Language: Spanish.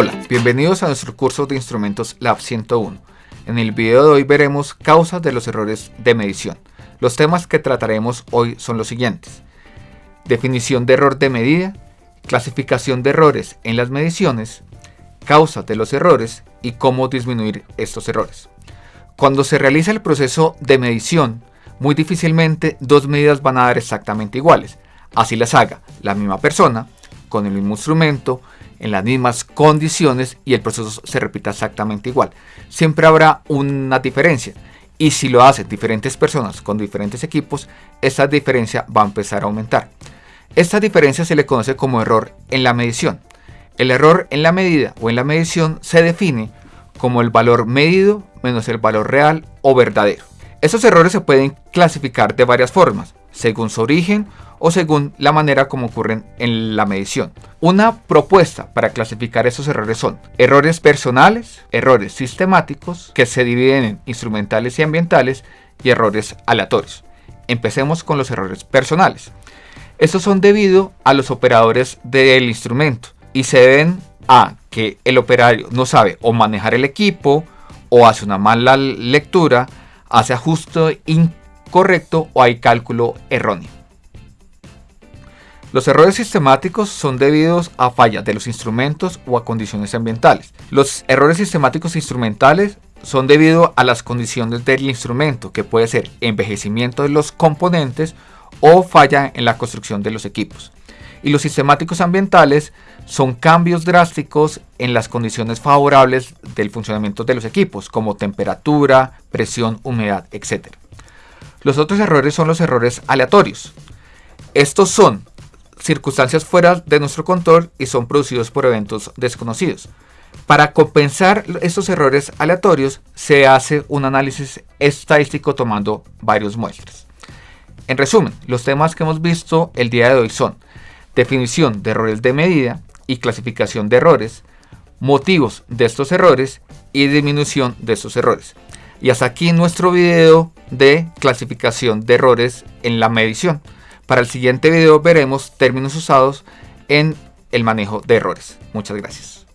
Hola, bienvenidos a nuestro curso de instrumentos Lab 101. En el video de hoy veremos causas de los errores de medición. Los temas que trataremos hoy son los siguientes. Definición de error de medida, clasificación de errores en las mediciones, causas de los errores y cómo disminuir estos errores. Cuando se realiza el proceso de medición, muy difícilmente dos medidas van a dar exactamente iguales. Así las haga la misma persona, con el mismo instrumento, en las mismas condiciones y el proceso se repita exactamente igual. Siempre habrá una diferencia y si lo hacen diferentes personas con diferentes equipos, esa diferencia va a empezar a aumentar. Esta diferencia se le conoce como error en la medición. El error en la medida o en la medición se define como el valor medido menos el valor real o verdadero. Estos errores se pueden clasificar de varias formas, según su origen o según la manera como ocurren en la medición. Una propuesta para clasificar esos errores son errores personales, errores sistemáticos, que se dividen en instrumentales y ambientales, y errores aleatorios. Empecemos con los errores personales. Estos son debido a los operadores del instrumento y se deben a que el operario no sabe o manejar el equipo, o hace una mala lectura, hace ajuste incorrecto o hay cálculo erróneo. Los errores sistemáticos son debidos a fallas de los instrumentos o a condiciones ambientales. Los errores sistemáticos instrumentales son debido a las condiciones del instrumento, que puede ser envejecimiento de los componentes o falla en la construcción de los equipos. Y los sistemáticos ambientales son cambios drásticos en las condiciones favorables del funcionamiento de los equipos, como temperatura, presión, humedad, etc. Los otros errores son los errores aleatorios. Estos son circunstancias fuera de nuestro control y son producidos por eventos desconocidos. Para compensar estos errores aleatorios se hace un análisis estadístico tomando varios muestras. En resumen, los temas que hemos visto el día de hoy son definición de errores de medida y clasificación de errores, motivos de estos errores y disminución de estos errores. Y hasta aquí nuestro video de clasificación de errores en la medición. Para el siguiente video veremos términos usados en el manejo de errores. Muchas gracias.